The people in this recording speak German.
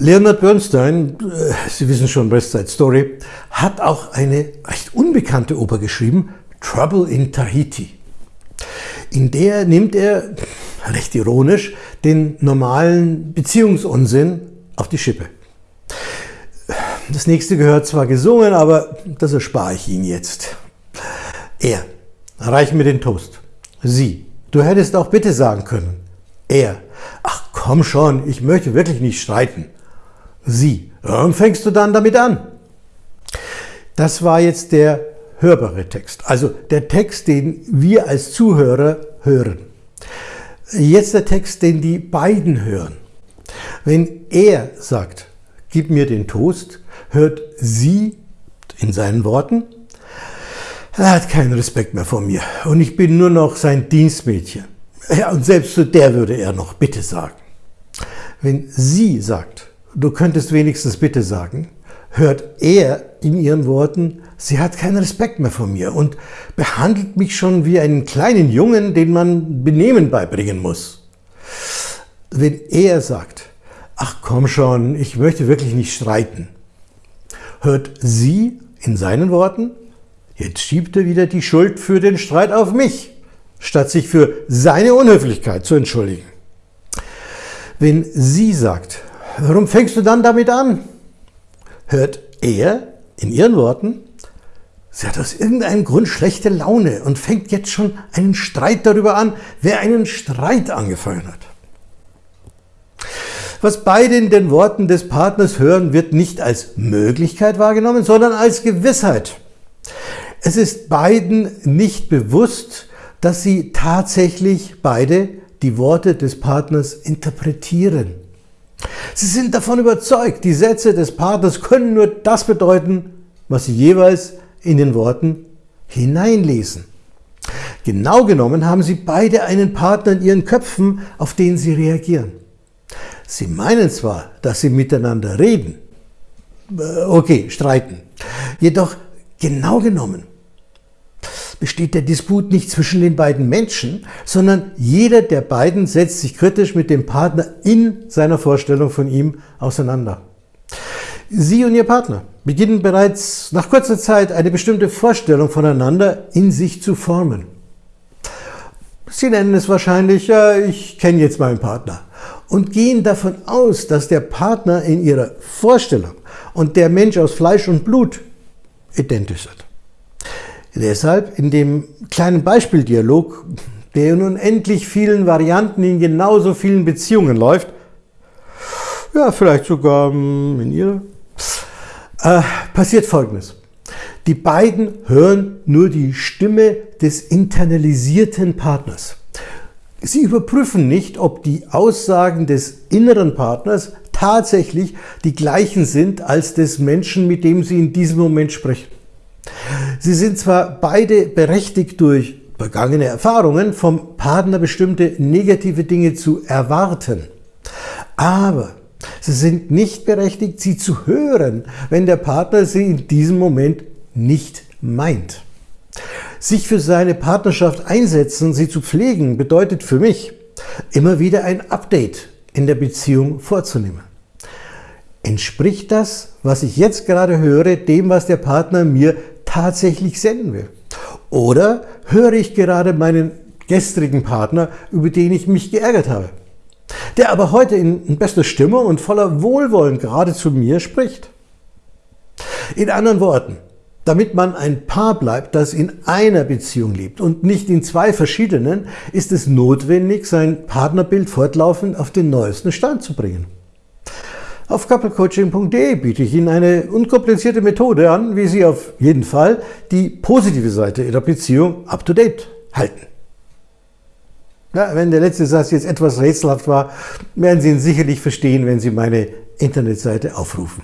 Leonard Bernstein, äh, Sie wissen schon, West Side Story, hat auch eine recht unbekannte Oper geschrieben, Trouble in Tahiti. In der nimmt er, recht ironisch, den normalen Beziehungsunsinn auf die Schippe. Das nächste gehört zwar gesungen, aber das erspare ich Ihnen jetzt. Er, reich mir den Toast. Sie, du hättest auch bitte sagen können. Er, ach komm schon, ich möchte wirklich nicht streiten. Sie, warum fängst du dann damit an? Das war jetzt der hörbare Text, also der Text, den wir als Zuhörer hören. Jetzt der Text, den die beiden hören. Wenn er sagt, gib mir den Toast, hört sie in seinen Worten, er hat keinen Respekt mehr vor mir und ich bin nur noch sein Dienstmädchen. Ja, und selbst zu der würde er noch Bitte sagen. Wenn sie sagt, du könntest wenigstens Bitte sagen, hört er in ihren Worten, sie hat keinen Respekt mehr vor mir und behandelt mich schon wie einen kleinen Jungen, den man Benehmen beibringen muss. Wenn er sagt, ach komm schon, ich möchte wirklich nicht streiten, hört sie in seinen Worten, jetzt schiebt er wieder die Schuld für den Streit auf mich, statt sich für seine Unhöflichkeit zu entschuldigen. Wenn sie sagt, warum fängst du dann damit an? Hört er in ihren Worten, sie hat aus irgendeinem Grund schlechte Laune und fängt jetzt schon einen Streit darüber an, wer einen Streit angefangen hat. Was beide in den Worten des Partners hören, wird nicht als Möglichkeit wahrgenommen, sondern als Gewissheit. Es ist beiden nicht bewusst, dass sie tatsächlich beide die Worte des Partners interpretieren. Sie sind davon überzeugt, die Sätze des Partners können nur das bedeuten, was sie jeweils in den Worten hineinlesen. Genau genommen haben sie beide einen Partner in ihren Köpfen, auf den sie reagieren. Sie meinen zwar, dass sie miteinander reden, äh, okay, streiten, jedoch genau genommen besteht der Disput nicht zwischen den beiden Menschen, sondern jeder der beiden setzt sich kritisch mit dem Partner in seiner Vorstellung von ihm auseinander. Sie und Ihr Partner beginnen bereits nach kurzer Zeit eine bestimmte Vorstellung voneinander in sich zu formen. Sie nennen es wahrscheinlich, ja, ich kenne jetzt meinen Partner und gehen davon aus, dass der Partner in ihrer Vorstellung und der Mensch aus Fleisch und Blut identisch sind. Deshalb in dem kleinen Beispieldialog, der in unendlich vielen Varianten in genauso vielen Beziehungen läuft, ja, vielleicht sogar hm, in ihrer, äh, passiert Folgendes. Die beiden hören nur die Stimme des internalisierten Partners. Sie überprüfen nicht, ob die Aussagen des inneren Partners tatsächlich die gleichen sind als des Menschen, mit dem Sie in diesem Moment sprechen. Sie sind zwar beide berechtigt durch vergangene Erfahrungen vom Partner bestimmte negative Dinge zu erwarten, aber sie sind nicht berechtigt, sie zu hören, wenn der Partner sie in diesem Moment nicht meint. Sich für seine Partnerschaft einsetzen, sie zu pflegen, bedeutet für mich, immer wieder ein Update in der Beziehung vorzunehmen. Entspricht das, was ich jetzt gerade höre, dem, was der Partner mir tatsächlich senden will? Oder höre ich gerade meinen gestrigen Partner, über den ich mich geärgert habe, der aber heute in bester Stimmung und voller Wohlwollen gerade zu mir spricht? In anderen Worten, damit man ein Paar bleibt, das in einer Beziehung lebt und nicht in zwei verschiedenen, ist es notwendig, sein Partnerbild fortlaufend auf den neuesten Stand zu bringen. Auf couplecoaching.de biete ich Ihnen eine unkomplizierte Methode an, wie Sie auf jeden Fall die positive Seite Ihrer Beziehung up-to-date halten. Ja, wenn der letzte Satz jetzt etwas rätselhaft war, werden Sie ihn sicherlich verstehen, wenn Sie meine Internetseite aufrufen.